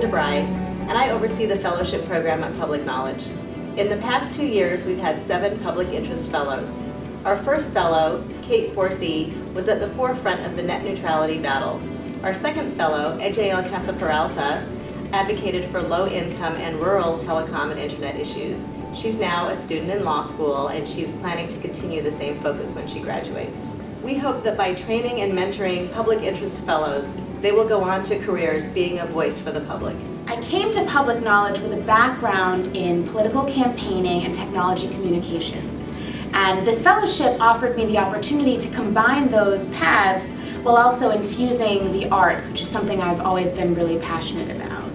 DeBry, and I oversee the fellowship program at Public Knowledge. In the past two years, we've had seven public interest fellows. Our first fellow, Kate Forscey, was at the forefront of the net neutrality battle. Our second fellow, Ejael Casa Peralta, advocated for low income and rural telecom and internet issues. She's now a student in law school and she's planning to continue the same focus when she graduates. We hope that by training and mentoring public interest fellows, they will go on to careers being a voice for the public. I came to public knowledge with a background in political campaigning and technology communications. And this fellowship offered me the opportunity to combine those paths while also infusing the arts, which is something I've always been really passionate about.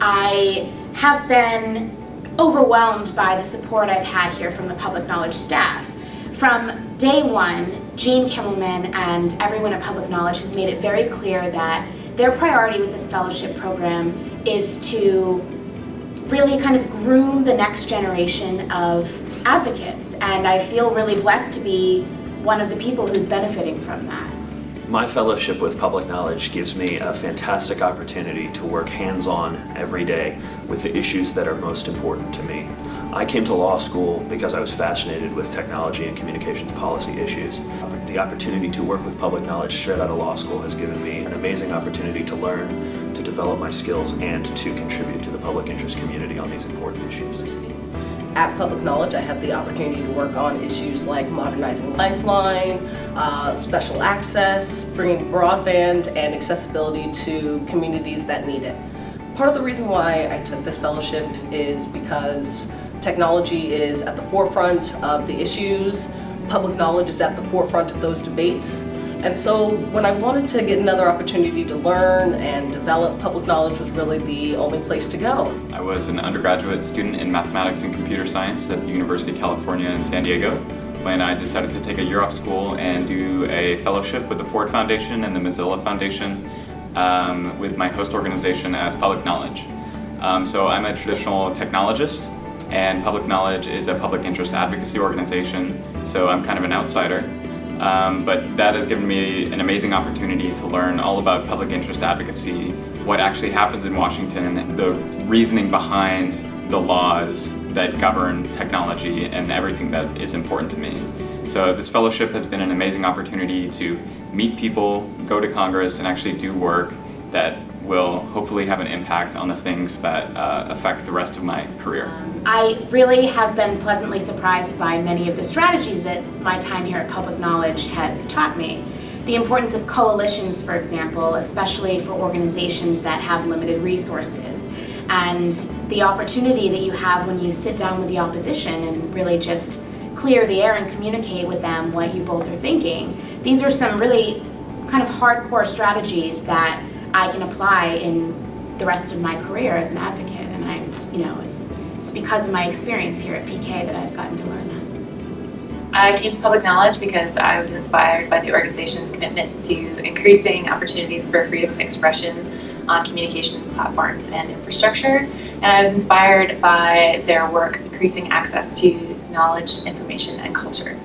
I have been overwhelmed by the support I've had here from the public knowledge staff. From day one, Gene Kimmelman and everyone at Public Knowledge has made it very clear that their priority with this fellowship program is to really kind of groom the next generation of advocates. And I feel really blessed to be one of the people who's benefiting from that. My fellowship with Public Knowledge gives me a fantastic opportunity to work hands-on every day with the issues that are most important to me. I came to law school because I was fascinated with technology and communications policy issues. The opportunity to work with public knowledge straight out of law school has given me an amazing opportunity to learn, to develop my skills, and to contribute to the public interest community on these important issues. At Public Knowledge, I have the opportunity to work on issues like modernizing Lifeline, uh, special access, bringing broadband and accessibility to communities that need it. Part of the reason why I took this fellowship is because technology is at the forefront of the issues, public knowledge is at the forefront of those debates, and so when I wanted to get another opportunity to learn and develop public knowledge was really the only place to go. I was an undergraduate student in mathematics and computer science at the University of California in San Diego when I decided to take a year off school and do a fellowship with the Ford Foundation and the Mozilla Foundation um, with my host organization as Public Knowledge. Um, so I'm a traditional technologist and Public Knowledge is a public interest advocacy organization, so I'm kind of an outsider. Um, but that has given me an amazing opportunity to learn all about public interest advocacy, what actually happens in Washington, the reasoning behind the laws that govern technology and everything that is important to me. So this fellowship has been an amazing opportunity to meet people, go to Congress, and actually do work that will hopefully have an impact on the things that uh, affect the rest of my career. I really have been pleasantly surprised by many of the strategies that my time here at Public Knowledge has taught me. The importance of coalitions, for example, especially for organizations that have limited resources, and the opportunity that you have when you sit down with the opposition and really just clear the air and communicate with them what you both are thinking. These are some really kind of hardcore strategies that I can apply in the rest of my career as an advocate. And I, you know, it's, it's because of my experience here at PK that I've gotten to learn that. I came to public knowledge because I was inspired by the organization's commitment to increasing opportunities for freedom of expression on communications platforms and infrastructure. And I was inspired by their work increasing access to knowledge, information, and culture.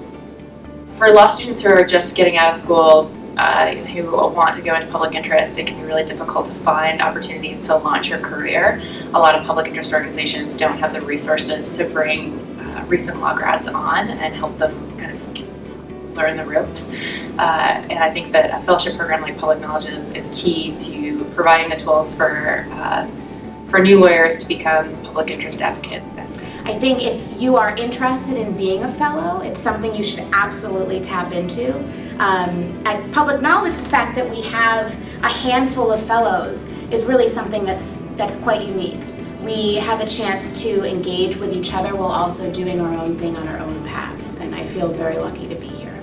For law students who are just getting out of school, uh, who want to go into public interest, it can be really difficult to find opportunities to launch your career. A lot of public interest organizations don't have the resources to bring uh, recent law grads on and help them kind of learn the ropes. Uh, and I think that a fellowship program like Public Knowledge is, is key to providing the tools for, uh, for new lawyers to become public interest advocates. I think if you are interested in being a fellow, it's something you should absolutely tap into. Um, at Public Knowledge, the fact that we have a handful of fellows is really something that's, that's quite unique. We have a chance to engage with each other while also doing our own thing on our own paths, and I feel very lucky to be here.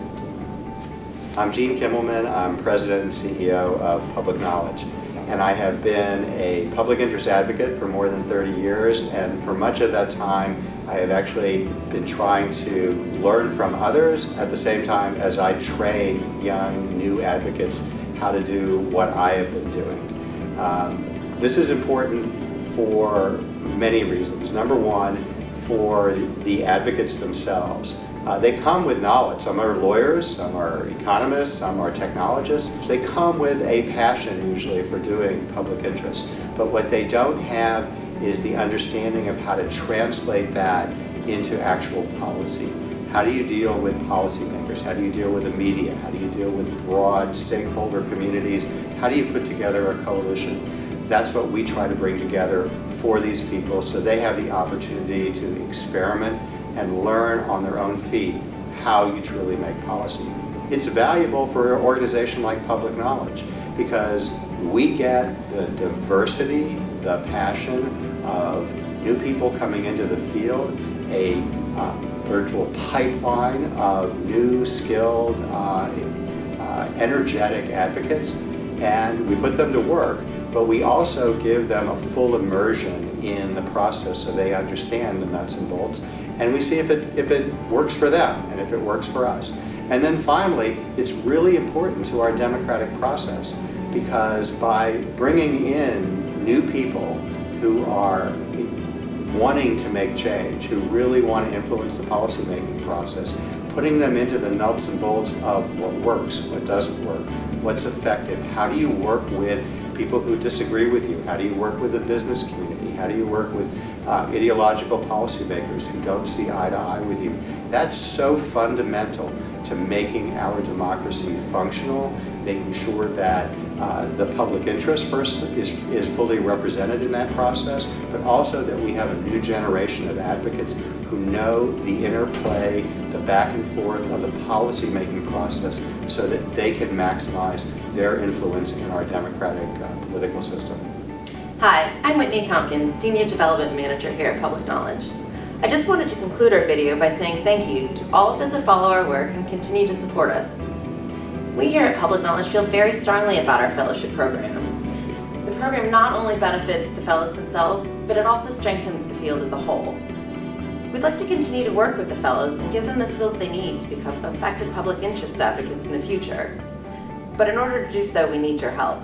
I'm Gene Kimmelman. I'm President and CEO of Public Knowledge. And I have been a public interest advocate for more than 30 years, and for much of that time, I have actually been trying to learn from others at the same time as I train young, new advocates how to do what I have been doing. Um, this is important for many reasons. Number one, for the advocates themselves. Uh, they come with knowledge. Some are lawyers, some are economists, some are technologists. They come with a passion usually for doing public interest. But what they don't have is the understanding of how to translate that into actual policy. How do you deal with policymakers? How do you deal with the media? How do you deal with broad stakeholder communities? How do you put together a coalition? That's what we try to bring together for these people so they have the opportunity to experiment and learn on their own feet how you truly make policy. It's valuable for an organization like Public Knowledge because we get the diversity, the passion of new people coming into the field, a uh, virtual pipeline of new, skilled, uh, uh, energetic advocates, and we put them to work, but we also give them a full immersion in the process so they understand the nuts and bolts, and we see if it, if it works for them and if it works for us. And then finally, it's really important to our democratic process because by bringing in new people who are wanting to make change, who really want to influence the policymaking process, putting them into the nuts and bolts of what works, what doesn't work, what's effective, how do you work with people who disagree with you, how do you work with the business community, how do you work with uh, ideological policymakers who don't see eye to eye with you. That's so fundamental to making our democracy functional, making sure that uh, the public interest first is, is fully represented in that process, but also that we have a new generation of advocates who know the interplay, the back and forth of the policy-making process so that they can maximize their influence in our democratic uh, political system. Hi, I'm Whitney Tompkins, Senior Development Manager here at Public Knowledge. I just wanted to conclude our video by saying thank you to all of those that follow our work and continue to support us. We here at Public Knowledge feel very strongly about our fellowship program. The program not only benefits the fellows themselves, but it also strengthens the field as a whole. We'd like to continue to work with the fellows and give them the skills they need to become effective public interest advocates in the future. But in order to do so, we need your help.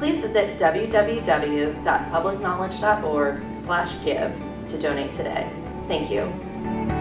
Please visit www.publicknowledge.org/give to donate today. Thank you.